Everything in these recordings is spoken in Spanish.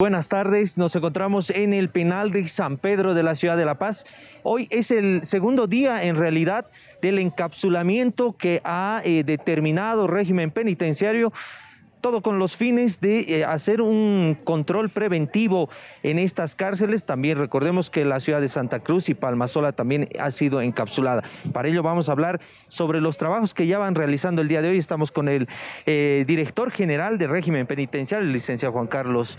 Buenas tardes, nos encontramos en el penal de San Pedro de la ciudad de La Paz. Hoy es el segundo día en realidad del encapsulamiento que ha eh, determinado régimen penitenciario todo con los fines de eh, hacer un control preventivo en estas cárceles. También recordemos que la ciudad de Santa Cruz y Palmasola también ha sido encapsulada. Para ello vamos a hablar sobre los trabajos que ya van realizando el día de hoy. Estamos con el eh, director general de régimen penitenciario, el licenciado Juan Carlos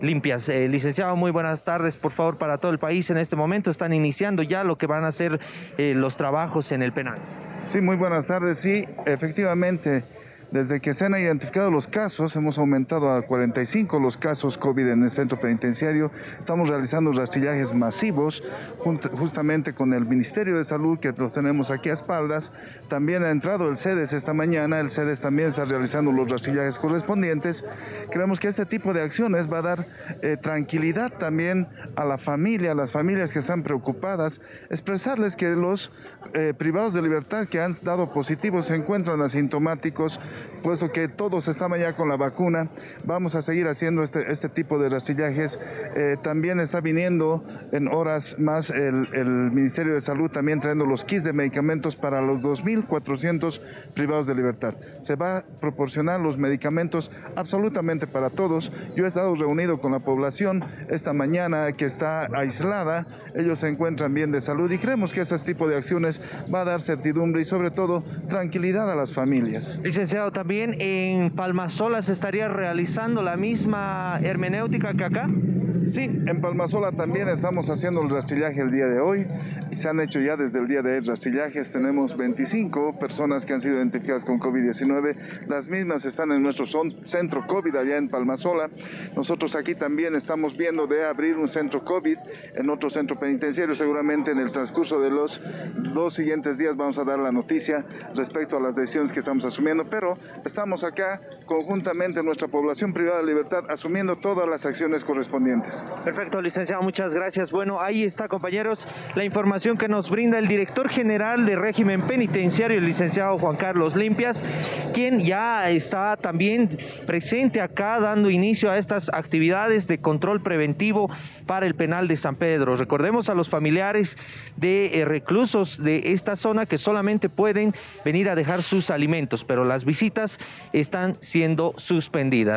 limpias. Eh, licenciado, muy buenas tardes, por favor, para todo el país. En este momento están iniciando ya lo que van a ser eh, los trabajos en el penal. Sí, muy buenas tardes. Sí, efectivamente, desde que se han identificado los casos, hemos aumentado a 45 los casos COVID en el centro penitenciario. Estamos realizando rastrillajes masivos, justamente con el Ministerio de Salud, que los tenemos aquí a espaldas. También ha entrado el CEDES esta mañana. El CEDES también está realizando los rastrillajes correspondientes. Creemos que este tipo de acciones va a dar eh, tranquilidad también a la familia, a las familias que están preocupadas, expresarles que los eh, privados de libertad que han dado positivos se encuentran asintomáticos puesto que todos estamos ya con la vacuna, vamos a seguir haciendo este, este tipo de rastrillajes. Eh, también está viniendo en horas más el, el, Ministerio de Salud también trayendo los kits de medicamentos para los 2.400 privados de libertad. Se va a proporcionar los medicamentos absolutamente para todos. Yo he estado reunido con la población esta mañana que está aislada, ellos se encuentran bien de salud y creemos que este tipo de acciones va a dar certidumbre y sobre todo tranquilidad a las familias. Licenciado, también en Palmasola se estaría realizando la misma hermenéutica que acá. Sí, en Palmasola también estamos haciendo el rastrillaje el día de hoy y se han hecho ya desde el día de hoy rastrillajes. Tenemos 25 personas que han sido identificadas con COVID-19. Las mismas están en nuestro centro COVID allá en Palmasola. Nosotros aquí también estamos viendo de abrir un centro COVID en otro centro penitenciario. Seguramente en el transcurso de los dos siguientes días vamos a dar la noticia respecto a las decisiones que estamos asumiendo, pero estamos acá conjuntamente nuestra población privada de libertad asumiendo todas las acciones correspondientes. Perfecto, licenciado, muchas gracias. Bueno, ahí está, compañeros, la información que nos brinda el director general de régimen penitenciario, el licenciado Juan Carlos Limpias, quien ya está también presente acá dando inicio a estas actividades de control preventivo para el penal de San Pedro. Recordemos a los familiares de eh, reclusos de esta zona que solamente pueden venir a dejar sus alimentos, pero las visitas están siendo suspendidas.